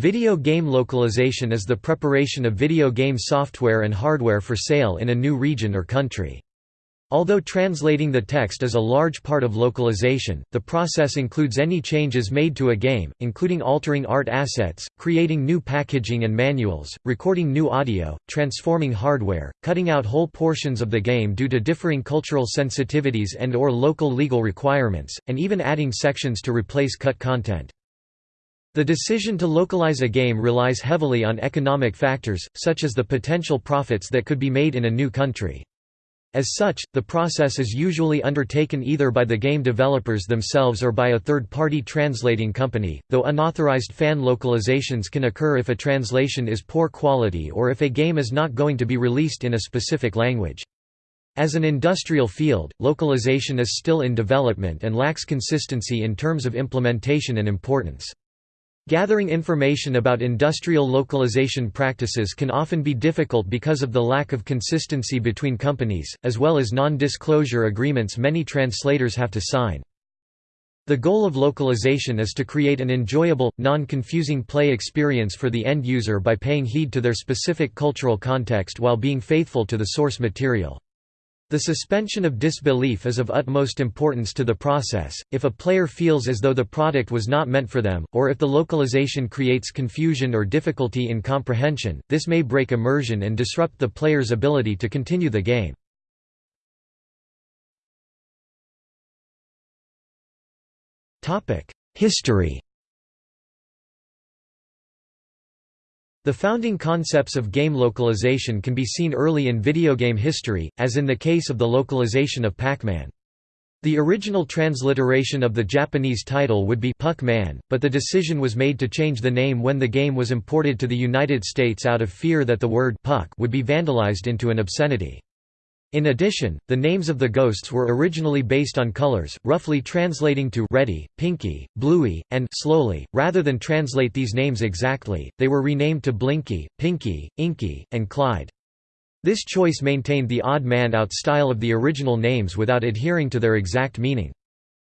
Video game localization is the preparation of video game software and hardware for sale in a new region or country. Although translating the text is a large part of localization, the process includes any changes made to a game, including altering art assets, creating new packaging and manuals, recording new audio, transforming hardware, cutting out whole portions of the game due to differing cultural sensitivities and or local legal requirements, and even adding sections to replace cut content. The decision to localize a game relies heavily on economic factors, such as the potential profits that could be made in a new country. As such, the process is usually undertaken either by the game developers themselves or by a third-party translating company, though unauthorized fan localizations can occur if a translation is poor quality or if a game is not going to be released in a specific language. As an industrial field, localization is still in development and lacks consistency in terms of implementation and importance. Gathering information about industrial localization practices can often be difficult because of the lack of consistency between companies, as well as non-disclosure agreements many translators have to sign. The goal of localization is to create an enjoyable, non-confusing play experience for the end user by paying heed to their specific cultural context while being faithful to the source material. The suspension of disbelief is of utmost importance to the process, if a player feels as though the product was not meant for them, or if the localization creates confusion or difficulty in comprehension, this may break immersion and disrupt the player's ability to continue the game. History The founding concepts of game localization can be seen early in video game history, as in the case of the localization of Pac-Man. The original transliteration of the Japanese title would be Puck-Man, but the decision was made to change the name when the game was imported to the United States out of fear that the word puck would be vandalized into an obscenity. In addition, the names of the ghosts were originally based on colors, roughly translating to ready, pinky, bluey, and slowly. Rather than translate these names exactly, they were renamed to Blinky, Pinky, Inky, and Clyde. This choice maintained the odd man out style of the original names without adhering to their exact meaning.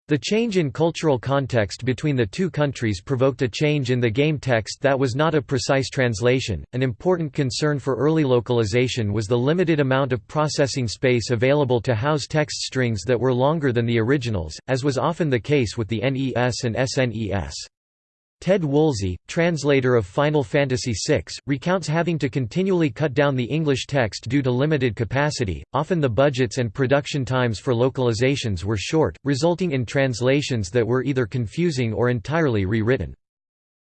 The change in cultural context between the two countries provoked a change in the game text that was not a precise translation. An important concern for early localization was the limited amount of processing space available to house text strings that were longer than the originals, as was often the case with the NES and SNES. Ted Woolsey, translator of Final Fantasy VI, recounts having to continually cut down the English text due to limited capacity. Often the budgets and production times for localizations were short, resulting in translations that were either confusing or entirely rewritten.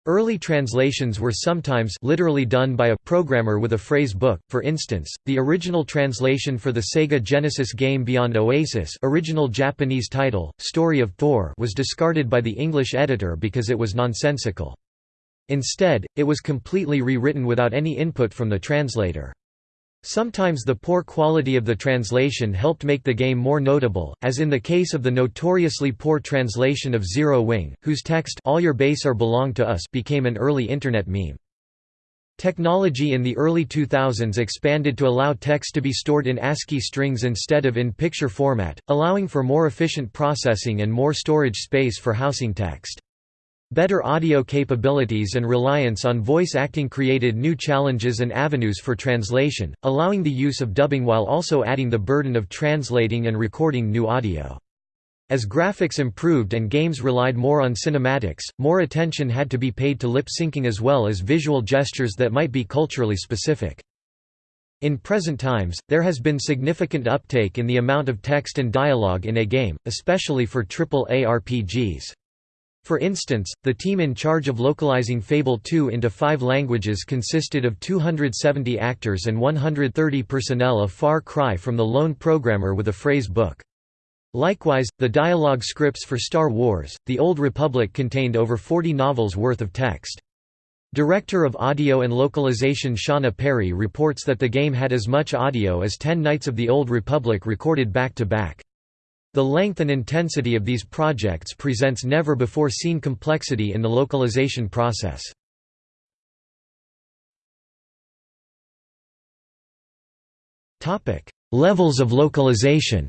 Early translations were sometimes literally done by a programmer with a phrase book. For instance, the original translation for the Sega Genesis game Beyond Oasis, original Japanese title, Story of Thor, was discarded by the English editor because it was nonsensical. Instead, it was completely rewritten without any input from the translator. Sometimes the poor quality of the translation helped make the game more notable, as in the case of the notoriously poor translation of Zero Wing, whose text All your base are belong to us became an early internet meme. Technology in the early 2000s expanded to allow text to be stored in ASCII strings instead of in picture format, allowing for more efficient processing and more storage space for housing text. Better audio capabilities and reliance on voice acting created new challenges and avenues for translation, allowing the use of dubbing while also adding the burden of translating and recording new audio. As graphics improved and games relied more on cinematics, more attention had to be paid to lip syncing as well as visual gestures that might be culturally specific. In present times, there has been significant uptake in the amount of text and dialogue in a game, especially for AAA RPGs. For instance, the team in charge of localizing Fable 2 into five languages consisted of 270 actors and 130 personnel a Far Cry from the lone programmer with a phrase book. Likewise, the dialogue scripts for Star Wars, The Old Republic contained over 40 novels worth of text. Director of Audio and Localization Shauna Perry reports that the game had as much audio as 10 Knights of the Old Republic recorded back-to-back. -back. The length and intensity of these projects presents never-before-seen complexity in the localization process. Levels of localization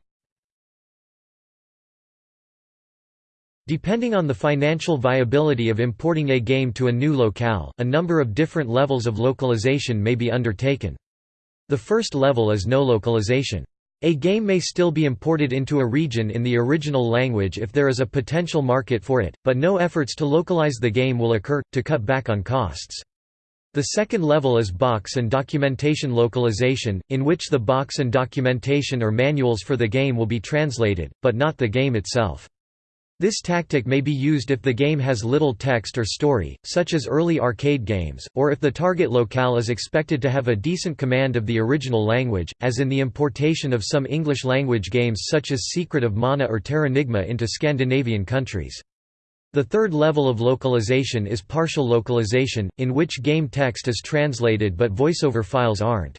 Depending on the financial viability of importing a game to a new locale, a number of different levels of localization may be undertaken. The first level is no localization. A game may still be imported into a region in the original language if there is a potential market for it, but no efforts to localize the game will occur, to cut back on costs. The second level is box and documentation localization, in which the box and documentation or manuals for the game will be translated, but not the game itself. This tactic may be used if the game has little text or story, such as early arcade games, or if the target locale is expected to have a decent command of the original language, as in the importation of some English-language games such as Secret of Mana or Terranigma into Scandinavian countries. The third level of localization is partial localization, in which game text is translated but voiceover files aren't.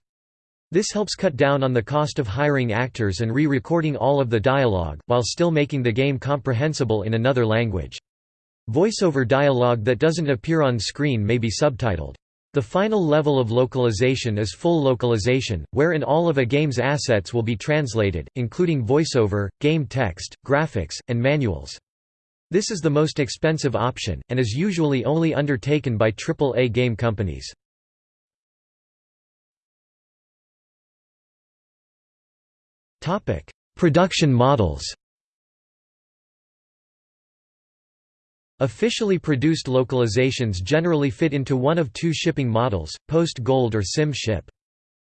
This helps cut down on the cost of hiring actors and re-recording all of the dialogue, while still making the game comprehensible in another language. Voiceover dialogue that doesn't appear on screen may be subtitled. The final level of localization is full localization, wherein all of a game's assets will be translated, including voiceover, game text, graphics, and manuals. This is the most expensive option, and is usually only undertaken by AAA game companies. Production models Officially produced localizations generally fit into one of two shipping models, post-gold or sim-ship.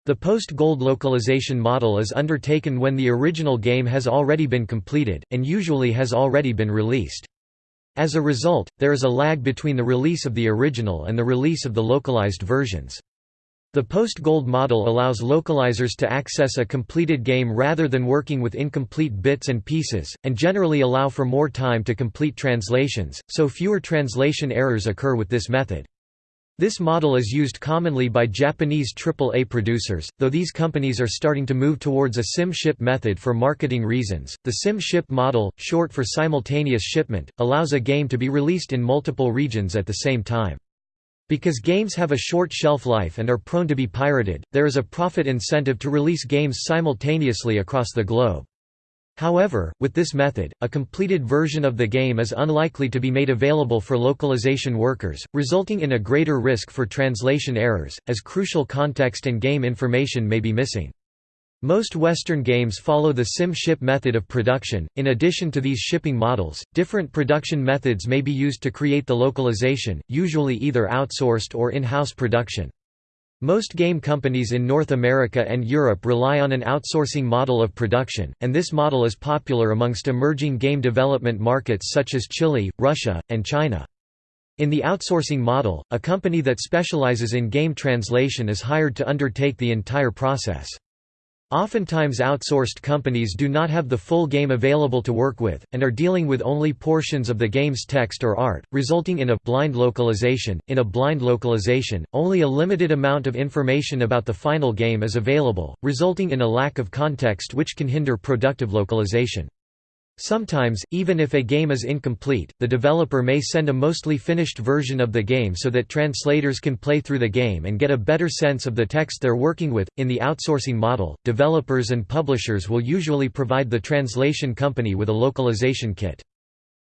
The post-gold localization model is undertaken when the original game has already been completed, and usually has already been released. As a result, there is a lag between the release of the original and the release of the localized versions. The post-gold model allows localizers to access a completed game rather than working with incomplete bits and pieces, and generally allow for more time to complete translations, so fewer translation errors occur with this method. This model is used commonly by Japanese AAA producers, though these companies are starting to move towards a sim-ship method for marketing reasons. The sim-ship model, short for simultaneous shipment, allows a game to be released in multiple regions at the same time. Because games have a short shelf life and are prone to be pirated, there is a profit incentive to release games simultaneously across the globe. However, with this method, a completed version of the game is unlikely to be made available for localization workers, resulting in a greater risk for translation errors, as crucial context and game information may be missing. Most Western games follow the sim-ship method of production. In addition to these shipping models, different production methods may be used to create the localization, usually either outsourced or in-house production. Most game companies in North America and Europe rely on an outsourcing model of production, and this model is popular amongst emerging game development markets such as Chile, Russia, and China. In the outsourcing model, a company that specializes in game translation is hired to undertake the entire process. Oftentimes outsourced companies do not have the full game available to work with, and are dealing with only portions of the game's text or art, resulting in a blind localization. In a blind localization, only a limited amount of information about the final game is available, resulting in a lack of context which can hinder productive localization. Sometimes, even if a game is incomplete, the developer may send a mostly finished version of the game so that translators can play through the game and get a better sense of the text they're working with. In the outsourcing model, developers and publishers will usually provide the translation company with a localization kit.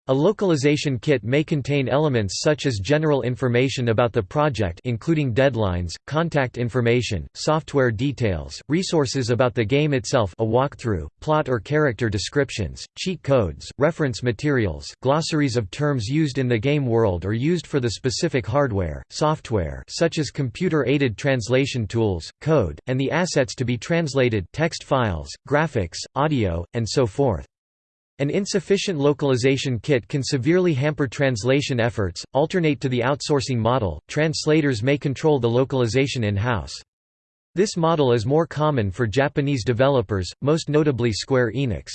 A localization kit may contain elements such as general information about the project including deadlines, contact information, software details, resources about the game itself a walkthrough, plot or character descriptions, cheat codes, reference materials glossaries of terms used in the game world or used for the specific hardware, software such as computer-aided translation tools, code, and the assets to be translated text files, graphics, audio, and so forth. An insufficient localization kit can severely hamper translation efforts. Alternate to the outsourcing model, translators may control the localization in-house. This model is more common for Japanese developers, most notably Square Enix.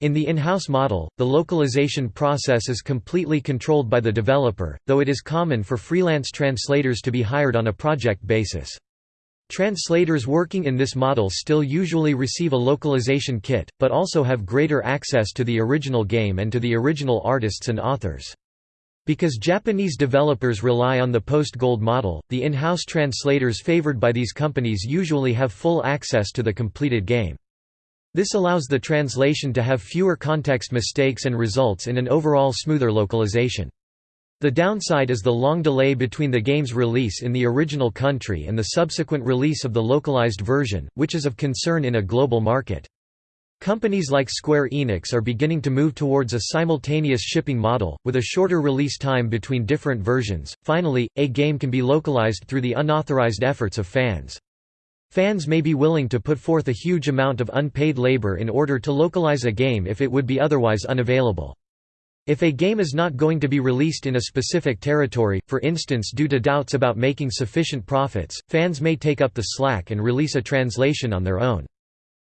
In the in-house model, the localization process is completely controlled by the developer, though it is common for freelance translators to be hired on a project basis. Translators working in this model still usually receive a localization kit, but also have greater access to the original game and to the original artists and authors. Because Japanese developers rely on the post-gold model, the in-house translators favored by these companies usually have full access to the completed game. This allows the translation to have fewer context mistakes and results in an overall smoother localization. The downside is the long delay between the game's release in the original country and the subsequent release of the localized version, which is of concern in a global market. Companies like Square Enix are beginning to move towards a simultaneous shipping model, with a shorter release time between different versions. Finally, a game can be localized through the unauthorized efforts of fans. Fans may be willing to put forth a huge amount of unpaid labor in order to localize a game if it would be otherwise unavailable. If a game is not going to be released in a specific territory, for instance due to doubts about making sufficient profits, fans may take up the slack and release a translation on their own.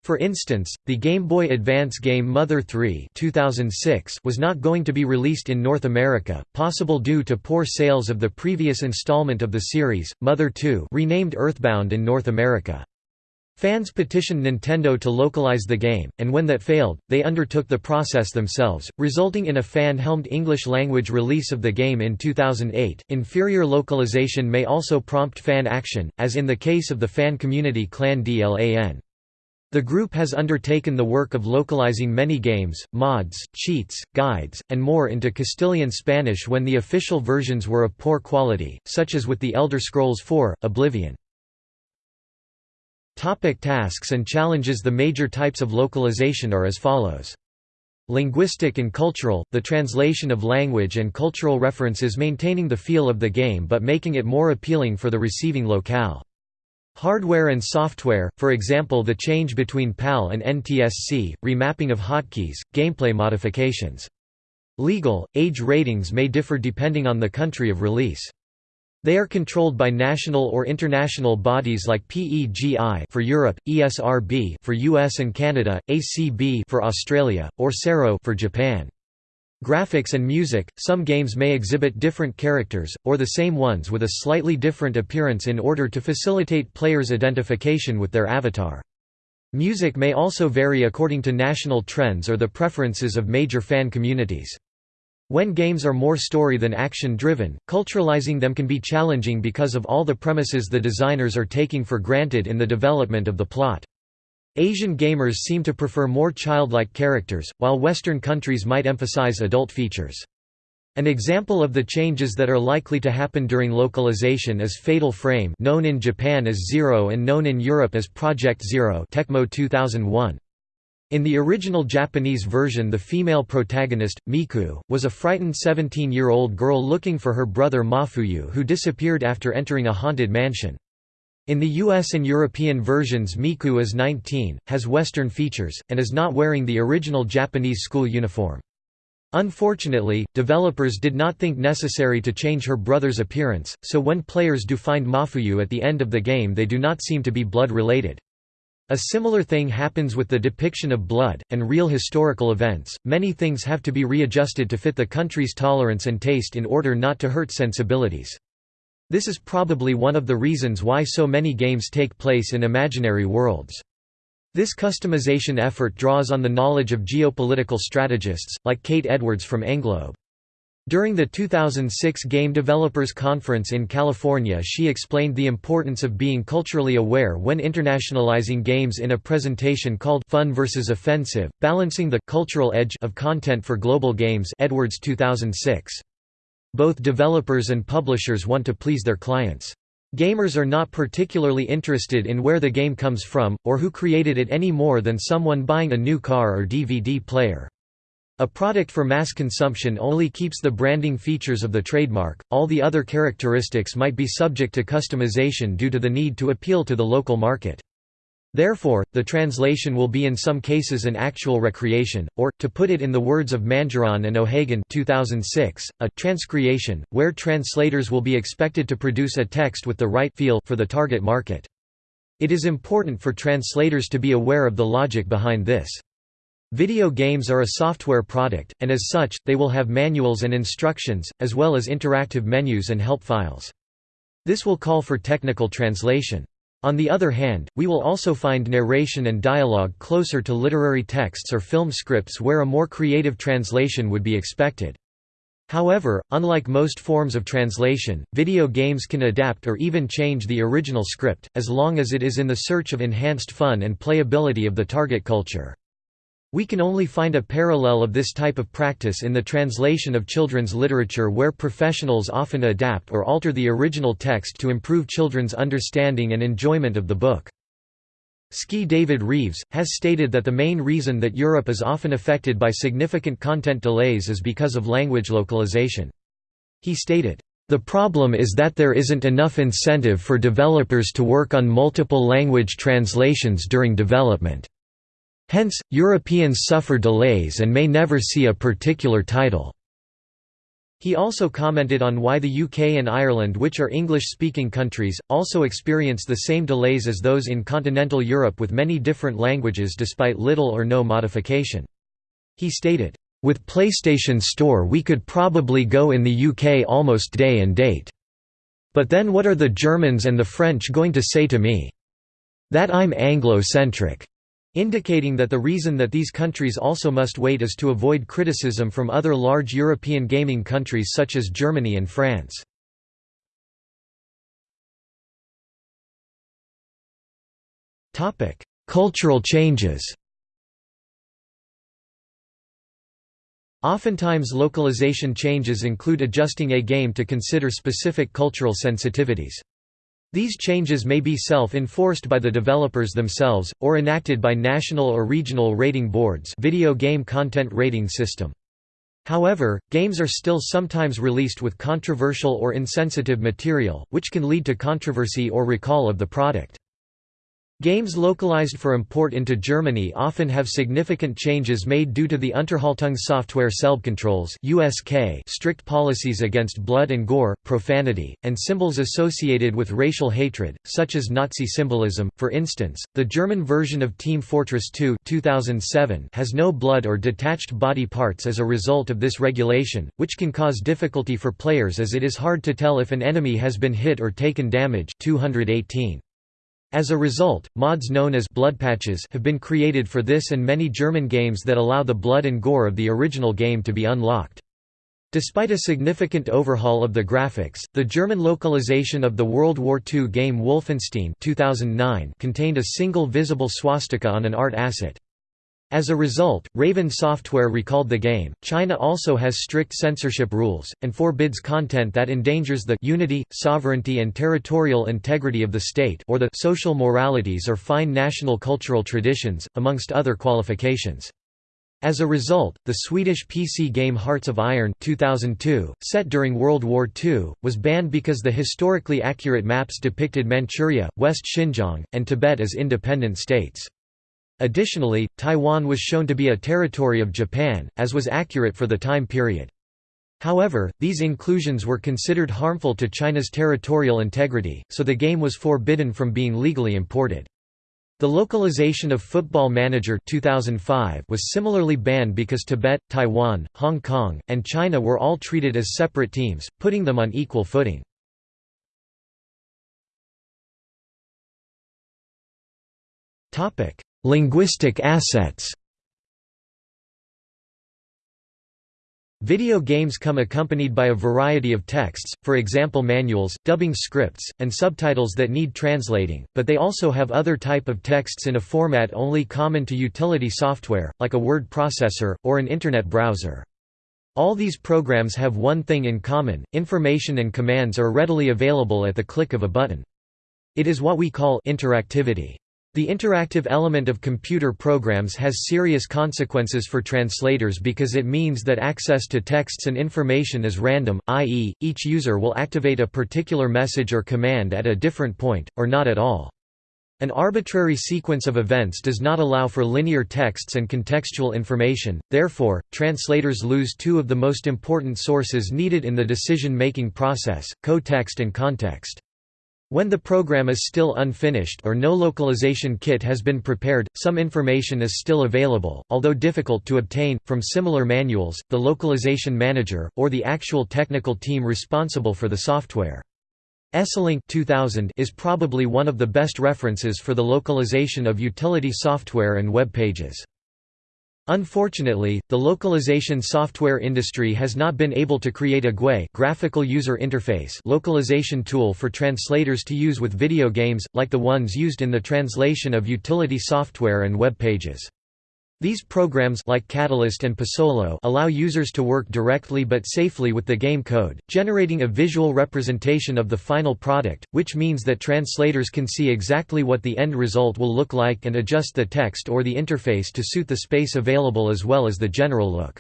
For instance, the Game Boy Advance game Mother 3 2006 was not going to be released in North America, possible due to poor sales of the previous installment of the series, Mother 2 renamed Earthbound in North America. Fans petitioned Nintendo to localize the game, and when that failed, they undertook the process themselves, resulting in a fan-helmed English-language release of the game in 2008. Inferior localization may also prompt fan action, as in the case of the fan community Clan DLAN. The group has undertaken the work of localizing many games, mods, cheats, guides, and more into Castilian Spanish when the official versions were of poor quality, such as with The Elder Scrolls IV: Oblivion. Topic tasks and challenges The major types of localization are as follows. Linguistic and cultural, the translation of language and cultural references maintaining the feel of the game but making it more appealing for the receiving locale. Hardware and software, for example the change between PAL and NTSC, remapping of hotkeys, gameplay modifications. Legal, age ratings may differ depending on the country of release. They are controlled by national or international bodies like PEGI for Europe, ESRB for US and Canada, ACB for Australia, or CERO for Japan. Graphics and music, some games may exhibit different characters, or the same ones with a slightly different appearance in order to facilitate players' identification with their avatar. Music may also vary according to national trends or the preferences of major fan communities. When games are more story than action-driven, culturalizing them can be challenging because of all the premises the designers are taking for granted in the development of the plot. Asian gamers seem to prefer more childlike characters, while Western countries might emphasize adult features. An example of the changes that are likely to happen during localization is Fatal Frame known in Japan as Zero and known in Europe as Project Zero Tecmo 2001. In the original Japanese version the female protagonist, Miku, was a frightened 17-year-old girl looking for her brother Mafuyu who disappeared after entering a haunted mansion. In the US and European versions Miku is 19, has Western features, and is not wearing the original Japanese school uniform. Unfortunately, developers did not think necessary to change her brother's appearance, so when players do find Mafuyu at the end of the game they do not seem to be blood-related. A similar thing happens with the depiction of blood, and real historical events. Many things have to be readjusted to fit the country's tolerance and taste in order not to hurt sensibilities. This is probably one of the reasons why so many games take place in imaginary worlds. This customization effort draws on the knowledge of geopolitical strategists, like Kate Edwards from Englobe. During the 2006 Game Developers Conference in California she explained the importance of being culturally aware when internationalizing games in a presentation called Fun vs. Offensive, Balancing the «cultural edge» of content for global games Edwards 2006. Both developers and publishers want to please their clients. Gamers are not particularly interested in where the game comes from, or who created it any more than someone buying a new car or DVD player. A product for mass consumption only keeps the branding features of the trademark, all the other characteristics might be subject to customization due to the need to appeal to the local market. Therefore, the translation will be in some cases an actual recreation, or, to put it in the words of Mangiron and O'Hagan 2006, a transcreation, where translators will be expected to produce a text with the right feel for the target market. It is important for translators to be aware of the logic behind this. Video games are a software product, and as such, they will have manuals and instructions, as well as interactive menus and help files. This will call for technical translation. On the other hand, we will also find narration and dialogue closer to literary texts or film scripts where a more creative translation would be expected. However, unlike most forms of translation, video games can adapt or even change the original script, as long as it is in the search of enhanced fun and playability of the target culture. We can only find a parallel of this type of practice in the translation of children's literature where professionals often adapt or alter the original text to improve children's understanding and enjoyment of the book. Ski David Reeves, has stated that the main reason that Europe is often affected by significant content delays is because of language localization. He stated, "...the problem is that there isn't enough incentive for developers to work on multiple language translations during development. Hence, Europeans suffer delays and may never see a particular title." He also commented on why the UK and Ireland which are English-speaking countries, also experience the same delays as those in continental Europe with many different languages despite little or no modification. He stated, "...with PlayStation Store we could probably go in the UK almost day and date. But then what are the Germans and the French going to say to me? That I'm Anglo-centric indicating that the reason that these countries also must wait is to avoid criticism from other large European gaming countries such as Germany and France. Cultural changes Oftentimes localization changes include adjusting a game to consider specific cultural sensitivities. These changes may be self-enforced by the developers themselves, or enacted by national or regional rating boards video game content rating system. However, games are still sometimes released with controversial or insensitive material, which can lead to controversy or recall of the product. Games localized for import into Germany often have significant changes made due to the Unterhaltungssoftware Selbstkontrolle's (USK) strict policies against blood and gore, profanity, and symbols associated with racial hatred, such as Nazi symbolism. For instance, the German version of Team Fortress 2 (2007) has no blood or detached body parts as a result of this regulation, which can cause difficulty for players as it is hard to tell if an enemy has been hit or taken damage. 218. As a result, mods known as blood patches have been created for this and many German games that allow the blood and gore of the original game to be unlocked. Despite a significant overhaul of the graphics, the German localization of the World War II game Wolfenstein 2009 contained a single visible swastika on an art asset. As a result, Raven Software recalled the game. China also has strict censorship rules, and forbids content that endangers the unity, sovereignty, and territorial integrity of the state or the social moralities or fine national cultural traditions, amongst other qualifications. As a result, the Swedish PC game Hearts of Iron 2002, set during World War II, was banned because the historically accurate maps depicted Manchuria, West Xinjiang, and Tibet as independent states. Additionally, Taiwan was shown to be a territory of Japan, as was accurate for the time period. However, these inclusions were considered harmful to China's territorial integrity, so the game was forbidden from being legally imported. The localization of Football Manager 2005 was similarly banned because Tibet, Taiwan, Hong Kong, and China were all treated as separate teams, putting them on equal footing. Linguistic assets Video games come accompanied by a variety of texts, for example manuals, dubbing scripts, and subtitles that need translating, but they also have other type of texts in a format only common to utility software, like a word processor, or an Internet browser. All these programs have one thing in common, information and commands are readily available at the click of a button. It is what we call interactivity. The interactive element of computer programs has serious consequences for translators because it means that access to texts and information is random, i.e., each user will activate a particular message or command at a different point, or not at all. An arbitrary sequence of events does not allow for linear texts and contextual information, therefore, translators lose two of the most important sources needed in the decision-making process, co-text and context. When the program is still unfinished or no localization kit has been prepared, some information is still available, although difficult to obtain, from similar manuals, the localization manager, or the actual technical team responsible for the software. Esselink 2000 is probably one of the best references for the localization of utility software and web pages. Unfortunately, the localization software industry has not been able to create a GUI graphical user interface localization tool for translators to use with video games, like the ones used in the translation of utility software and web pages. These programs like Catalyst and Passolo allow users to work directly but safely with the game code, generating a visual representation of the final product, which means that translators can see exactly what the end result will look like and adjust the text or the interface to suit the space available as well as the general look.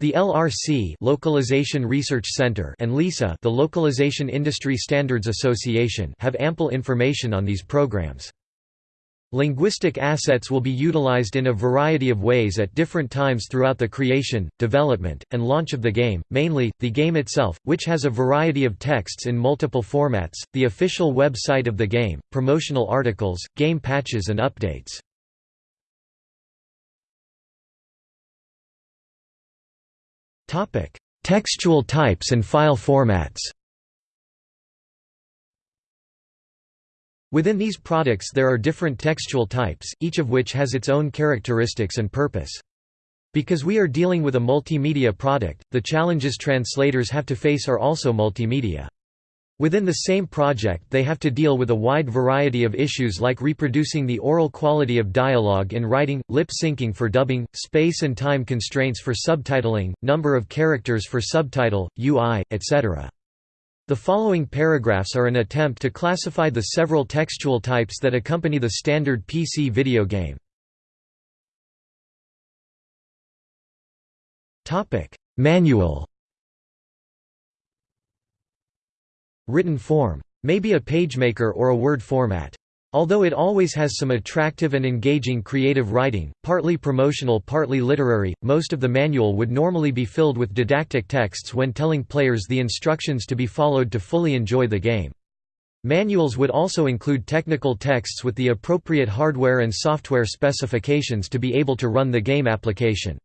The LRC Localization Research Center and LISA the Localization Industry Standards Association have ample information on these programs. Linguistic assets will be utilized in a variety of ways at different times throughout the creation, development, and launch of the game, mainly, the game itself, which has a variety of texts in multiple formats, the official website of the game, promotional articles, game patches and updates. Textual types and file formats Within these products there are different textual types, each of which has its own characteristics and purpose. Because we are dealing with a multimedia product, the challenges translators have to face are also multimedia. Within the same project they have to deal with a wide variety of issues like reproducing the oral quality of dialogue in writing, lip syncing for dubbing, space and time constraints for subtitling, number of characters for subtitle, UI, etc. The following paragraphs are an attempt to classify the several textual types that accompany the standard PC video game. Manual Written form. May be a pagemaker or a word format. Although it always has some attractive and engaging creative writing, partly promotional partly literary, most of the manual would normally be filled with didactic texts when telling players the instructions to be followed to fully enjoy the game. Manuals would also include technical texts with the appropriate hardware and software specifications to be able to run the game application.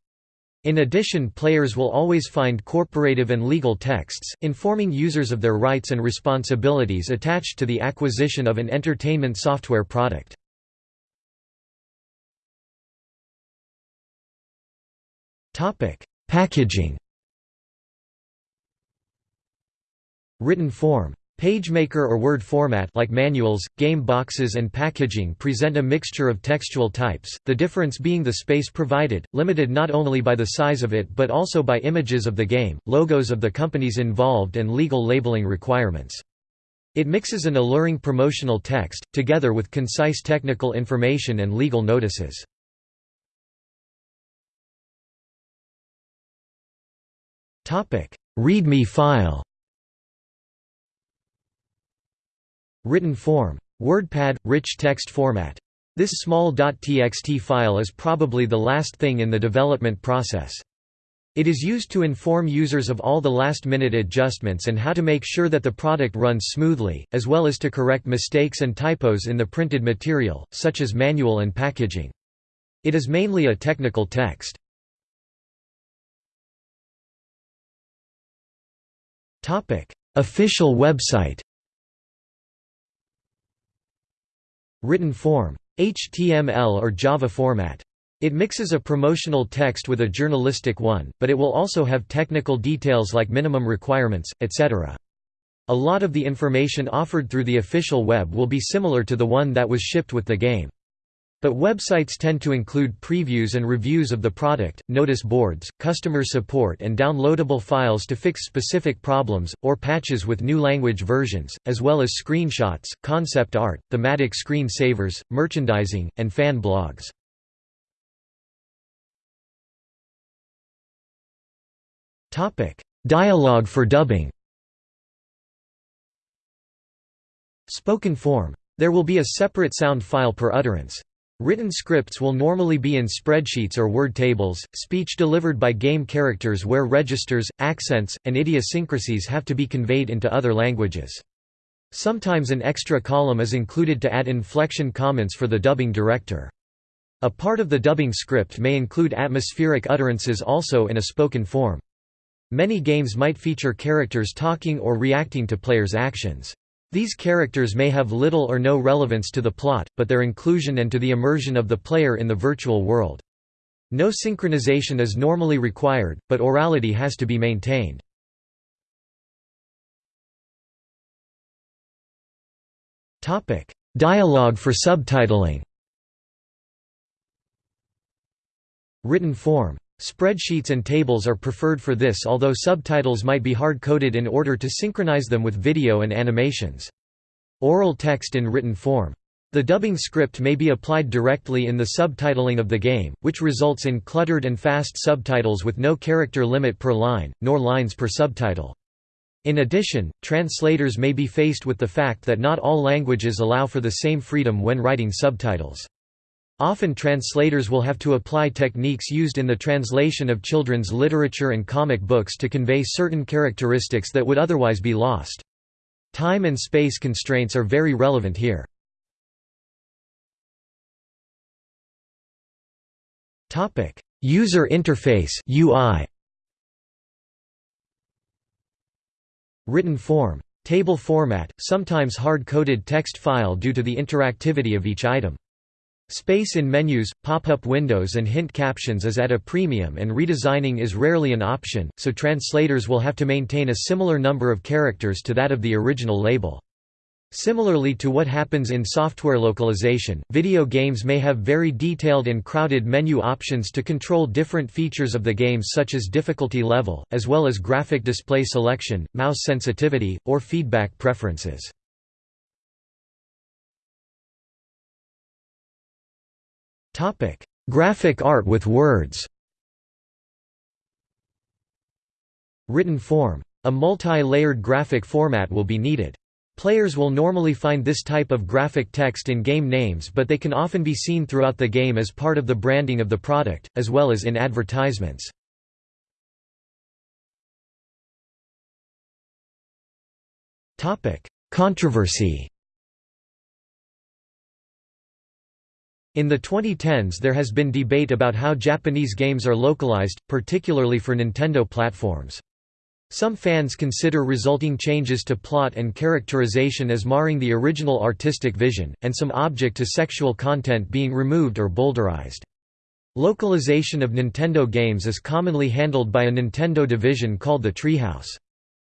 In addition players will always find corporative and legal texts, informing users of their rights and responsibilities attached to the acquisition of an entertainment software product. Packaging Written form PageMaker or Word format like manuals, game boxes and packaging present a mixture of textual types, the difference being the space provided, limited not only by the size of it but also by images of the game, logos of the companies involved and legal labeling requirements. It mixes an alluring promotional text, together with concise technical information and legal notices. README file Written form. WordPad – rich text format. This small .txt file is probably the last thing in the development process. It is used to inform users of all the last-minute adjustments and how to make sure that the product runs smoothly, as well as to correct mistakes and typos in the printed material, such as manual and packaging. It is mainly a technical text. Official website Written form. HTML or Java format. It mixes a promotional text with a journalistic one, but it will also have technical details like minimum requirements, etc. A lot of the information offered through the official web will be similar to the one that was shipped with the game. But websites tend to include previews and reviews of the product, notice boards, customer support and downloadable files to fix specific problems, or patches with new language versions, as well as screenshots, concept art, thematic screen savers, merchandising, and fan blogs. Dialogue for dubbing Spoken form. There will be a separate sound file per utterance. Written scripts will normally be in spreadsheets or word tables, speech delivered by game characters where registers, accents, and idiosyncrasies have to be conveyed into other languages. Sometimes an extra column is included to add inflection comments for the dubbing director. A part of the dubbing script may include atmospheric utterances also in a spoken form. Many games might feature characters talking or reacting to players' actions. These characters may have little or no relevance to the plot, but their inclusion and to the immersion of the player in the virtual world. No synchronization is normally required, but orality has to be maintained. Dialogue for subtitling Written form. Spreadsheets and tables are preferred for this although subtitles might be hard-coded in order to synchronize them with video and animations. Oral text in written form. The dubbing script may be applied directly in the subtitling of the game, which results in cluttered and fast subtitles with no character limit per line, nor lines per subtitle. In addition, translators may be faced with the fact that not all languages allow for the same freedom when writing subtitles. Often translators will have to apply techniques used in the translation of children's literature and comic books to convey certain characteristics that would otherwise be lost. Time and space constraints are very relevant here. User interface UI Written form. Table format, sometimes hard-coded text file due to the interactivity of each item. Space in menus, pop-up windows and hint captions is at a premium and redesigning is rarely an option, so translators will have to maintain a similar number of characters to that of the original label. Similarly to what happens in software localization, video games may have very detailed and crowded menu options to control different features of the game such as difficulty level, as well as graphic display selection, mouse sensitivity, or feedback preferences. Graphic art with words Written form. A multi-layered graphic format will be needed. Players will normally find this type of graphic text in game names but they can often be seen throughout the game as part of the branding of the product, as well as in advertisements. Controversy In the 2010s there has been debate about how Japanese games are localized, particularly for Nintendo platforms. Some fans consider resulting changes to plot and characterization as marring the original artistic vision, and some object to sexual content being removed or bowdlerized. Localization of Nintendo games is commonly handled by a Nintendo division called the Treehouse.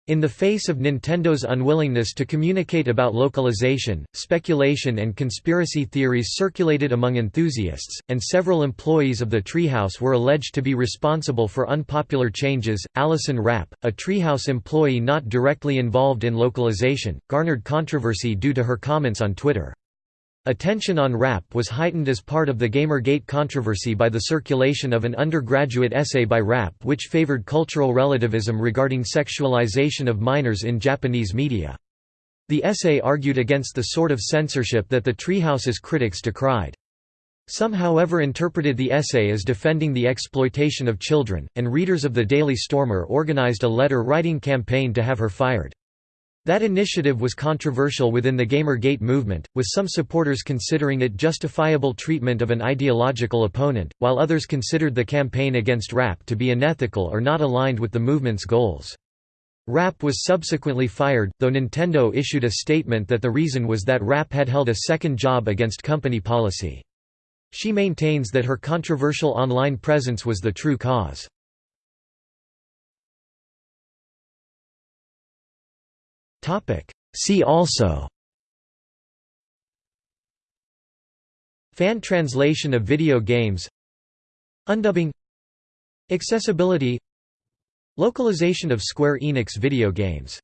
In the face of Nintendo's unwillingness to communicate about localization, speculation and conspiracy theories circulated among enthusiasts, and several employees of the Treehouse were alleged to be responsible for unpopular changes. Allison Rapp, a Treehouse employee not directly involved in localization, garnered controversy due to her comments on Twitter. Attention on Rapp was heightened as part of the Gamergate controversy by the circulation of an undergraduate essay by Rapp which favored cultural relativism regarding sexualization of minors in Japanese media. The essay argued against the sort of censorship that the Treehouse's critics decried. Some however interpreted the essay as defending the exploitation of children, and readers of the Daily Stormer organized a letter-writing campaign to have her fired. That initiative was controversial within the Gamergate movement, with some supporters considering it justifiable treatment of an ideological opponent, while others considered the campaign against Rapp to be unethical or not aligned with the movement's goals. Rapp was subsequently fired, though Nintendo issued a statement that the reason was that Rapp had held a second job against company policy. She maintains that her controversial online presence was the true cause. Topic. See also. Fan translation of video games. Undubbing. Accessibility. Localization of Square Enix video games